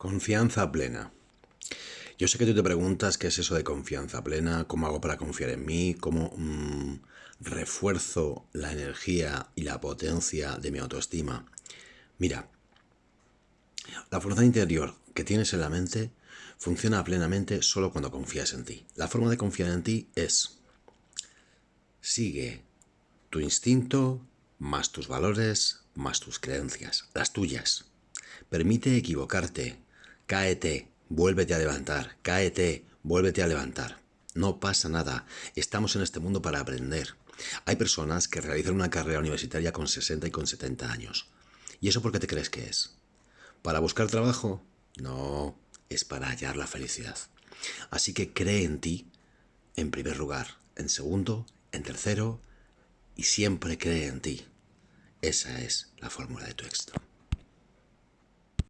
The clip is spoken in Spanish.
Confianza plena. Yo sé que tú te preguntas qué es eso de confianza plena, cómo hago para confiar en mí, cómo mm, refuerzo la energía y la potencia de mi autoestima. Mira, la fuerza interior que tienes en la mente funciona plenamente solo cuando confías en ti. La forma de confiar en ti es sigue tu instinto más tus valores más tus creencias, las tuyas. Permite equivocarte, Cáete, vuélvete a levantar, cáete, vuélvete a levantar. No pasa nada, estamos en este mundo para aprender. Hay personas que realizan una carrera universitaria con 60 y con 70 años. ¿Y eso por qué te crees que es? ¿Para buscar trabajo? No, es para hallar la felicidad. Así que cree en ti, en primer lugar, en segundo, en tercero, y siempre cree en ti. Esa es la fórmula de tu éxito.